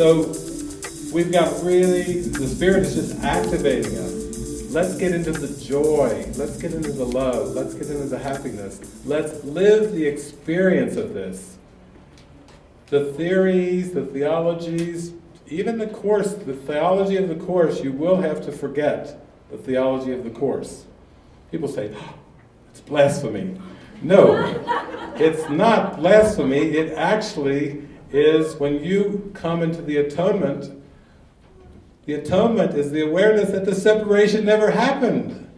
So we've got really, the Spirit is just activating us. Let's get into the joy. Let's get into the love. Let's get into the happiness. Let's live the experience of this. The theories, the theologies, even the course, the theology of the course, you will have to forget the theology of the course. People say, oh, it's blasphemy. No, it's not blasphemy. It actually is when you come into the atonement, the atonement is the awareness that the separation never happened.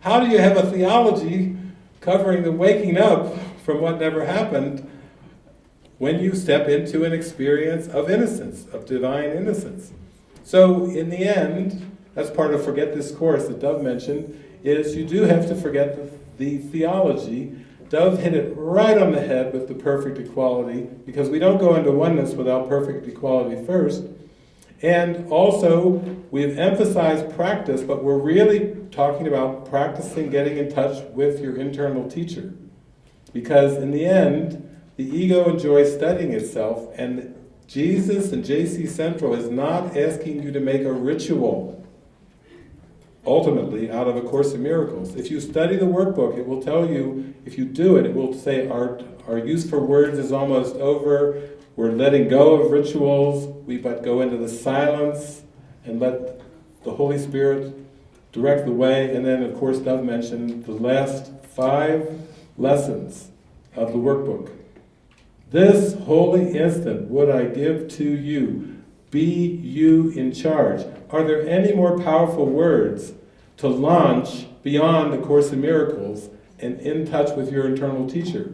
How do you have a theology covering the waking up from what never happened when you step into an experience of innocence, of divine innocence? So in the end, that's part of Forget This Course that Dove mentioned, is you do have to forget the, the theology Dove hit it right on the head with the perfect equality, because we don't go into oneness without perfect equality first. And also, we've emphasized practice, but we're really talking about practicing getting in touch with your internal teacher. Because in the end, the ego enjoys studying itself, and Jesus and JC Central is not asking you to make a ritual ultimately out of A Course in Miracles. If you study the workbook, it will tell you, if you do it, it will say our, our use for words is almost over, we're letting go of rituals, we but go into the silence and let the Holy Spirit direct the way, and then of course Dove mentioned the last five lessons of the workbook. This holy instant would I give to you, be you in charge. Are there any more powerful words to launch beyond the Course in Miracles and in touch with your internal teacher?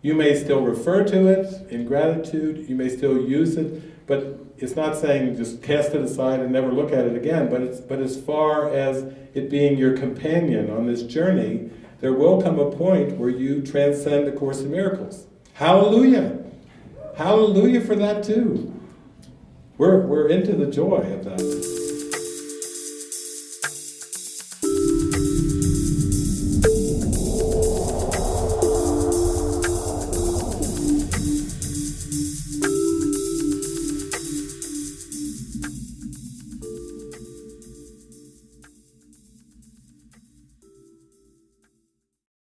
You may still refer to it in gratitude, you may still use it, but it's not saying just cast it aside and never look at it again, but, it's, but as far as it being your companion on this journey, there will come a point where you transcend the Course in Miracles. Hallelujah! Hallelujah for that too. We're, we're into the joy of that.